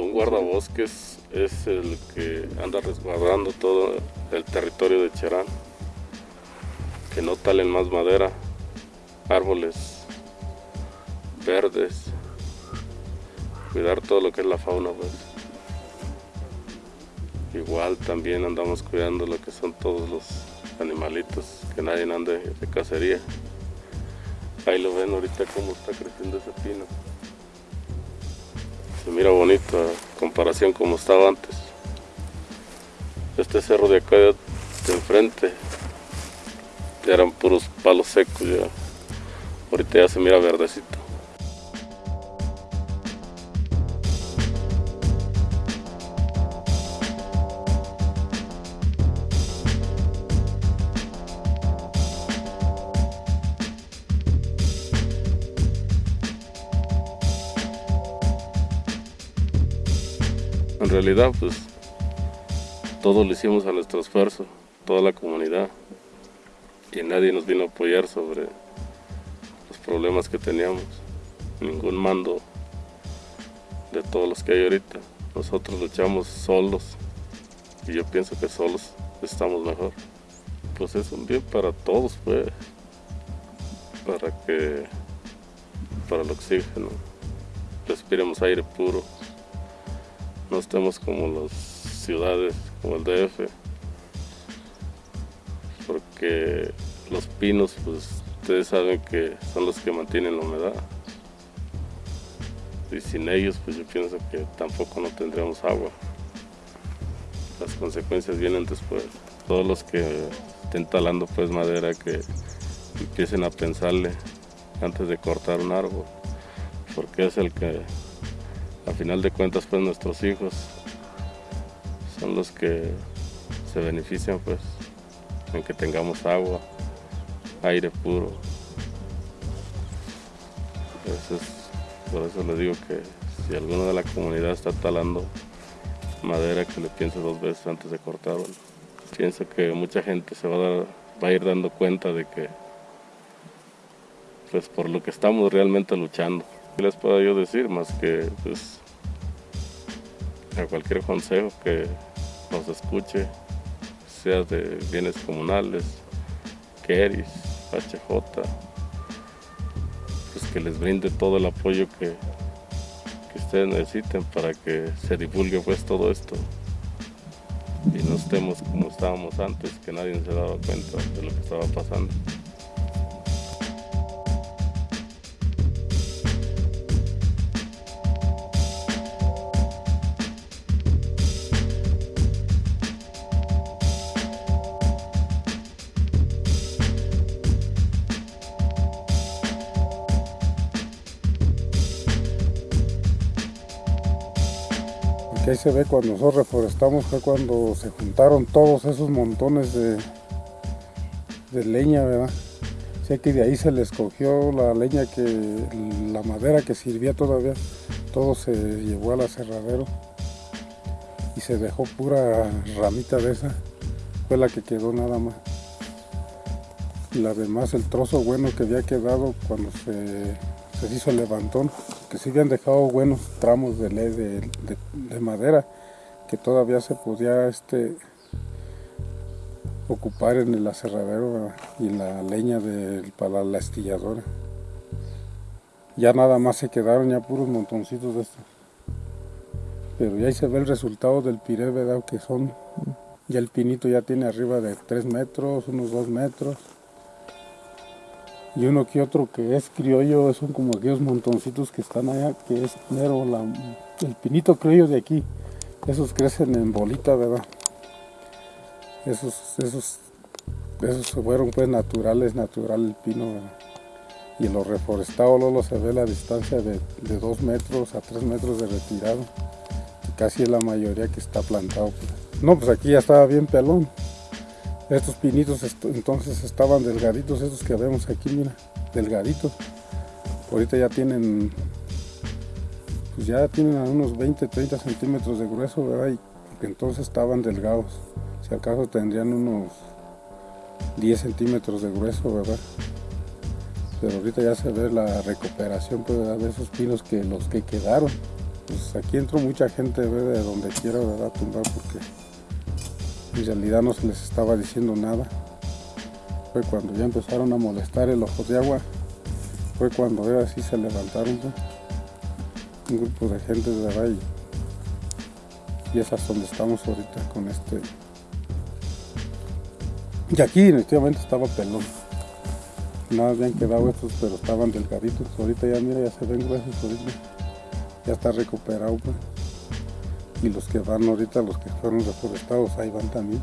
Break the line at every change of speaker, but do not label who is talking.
Un guardabosques es el que anda resguardando todo el territorio de Cherán. Que no talen más madera, árboles verdes, cuidar todo lo que es la fauna. Pues. Igual también andamos cuidando lo que son todos los animalitos, que nadie ande de cacería. Ahí lo ven ahorita cómo está creciendo ese pino. Se mira bonito a comparación como estaba antes. Este cerro de acá de enfrente eran puros palos secos ya. Ahorita ya se mira verdecito. En realidad, pues, todo lo hicimos a nuestro esfuerzo, toda la comunidad, y nadie nos vino a apoyar sobre los problemas que teníamos. Ningún mando de todos los que hay ahorita. Nosotros luchamos solos, y yo pienso que solos estamos mejor. Pues es un bien para todos, pues, para que, para el oxígeno, respiremos aire puro no estemos como las ciudades, como el DF, porque los pinos, pues ustedes saben que son los que mantienen la humedad. Y sin ellos, pues yo pienso que tampoco no tendríamos agua. Las consecuencias vienen después. Todos los que estén talando pues madera, que empiecen a pensarle antes de cortar un árbol, porque es el que a final de cuentas pues nuestros hijos son los que se benefician pues en que tengamos agua, aire puro. por eso les digo que si alguno de la comunidad está talando madera que le piense dos veces antes de cortarlo. Pienso que mucha gente se va a, va a ir dando cuenta de que pues por lo que estamos realmente luchando. ¿Qué les puedo yo decir? Más que pues, a cualquier consejo que nos escuche, sea de bienes comunales, Keris, HJ, pues que les brinde todo el apoyo que, que ustedes necesiten para que se divulgue pues todo esto y no estemos como estábamos antes, que nadie se daba cuenta de lo que estaba pasando.
Ahí se ve cuando nosotros reforestamos fue cuando se juntaron todos esos montones de, leña, ¿verdad? Sé que de ahí se les cogió la leña que, la madera que servía todavía, todo se llevó al aserradero y se dejó pura ramita de esa, fue la que quedó nada más. La demás, el trozo bueno que había quedado cuando se, se hizo el levantón, que sí habían dejado buenos tramos de, de, de, madera que todavía se podía este, ocupar en el aserradero y la leña de, para la estilladora. Ya nada más se quedaron ya puros montoncitos de estos. Pero ya ahí se ve el resultado del piré, ¿verdad? Que son, ya el pinito ya tiene arriba de 3 metros, unos 2 metros y uno que otro que es criollo, son como aquellos montoncitos que están allá, que es mero, el pinito criollo de aquí, esos crecen en bolita, ¿verdad? Esos, esos, esos fueron pues naturales, natural el pino, ¿verdad? Y en los reforestados luego se ve la distancia de, de 2 metros a 3 metros de retirado, casi la mayoría que está plantado. No, pues aquí ya estaba bien pelón. Estos pinitos entonces estaban delgaditos, estos que vemos aquí, mira, delgaditos. Ahorita ya tienen, pues ya tienen unos 20, 30 centímetros de grueso, ¿verdad? Y entonces estaban delgados. Si acaso tendrían unos 10 centímetros de grueso, ¿verdad? Pero ahorita ya se ve la recuperación pues, de esos pinos que los que quedaron. pues aquí entró mucha gente ¿ve? de donde quiera, ¿verdad? A tumbar porque en realidad no se les estaba diciendo nada. Fue cuando ya empezaron a molestar el ojo de agua, fue cuando era así se levantaron un grupo de gente de verdad y, es hasta donde estamos ahorita con este. Y aquí definitivamente estaba pelón. Nada habían quedado estos, pero estaban delgaditos. Ahorita ya mira, ya se ven gruesos ahorita. Ya está recuperado pues. Y los que van ahorita, los que fueron reforestados, ahí van también.